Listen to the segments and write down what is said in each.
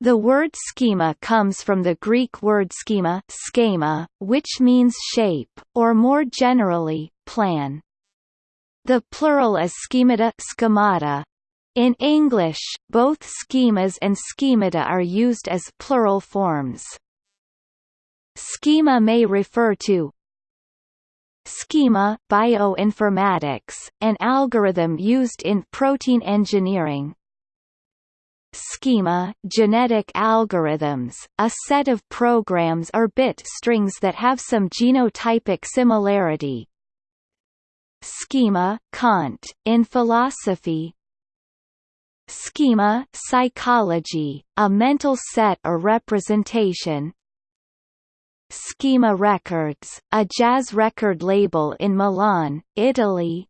The word schema comes from the Greek word schema, schema which means shape, or more generally, plan. The plural is schemata, schemata. In English, both schemas and schemata are used as plural forms. Schema may refer to schema bioinformatics, an algorithm used in protein engineering, schema genetic algorithms, a set of programs or bit strings that have some genotypic similarity. Schema Kant, in philosophy. Schema psychology, a mental set or representation. Schema Records, a jazz record label in Milan, Italy.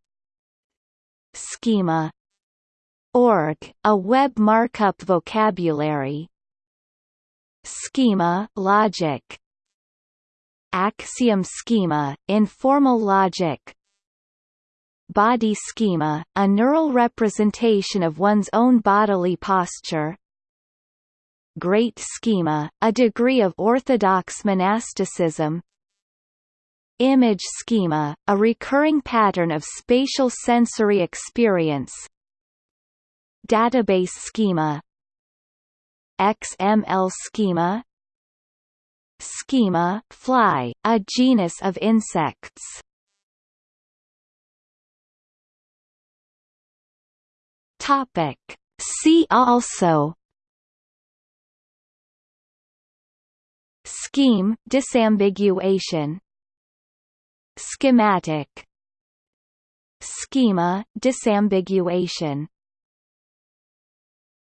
Schema Org, a web markup vocabulary. Schema logic. Axiom schema, informal logic. Body schema, a neural representation of one's own bodily posture. Great schema, a degree of orthodox monasticism. Image schema, a recurring pattern of spatial sensory experience Database schema XML schema Schema fly, a genus of insects. Topic. See also. Scheme disambiguation. Schematic. Schema disambiguation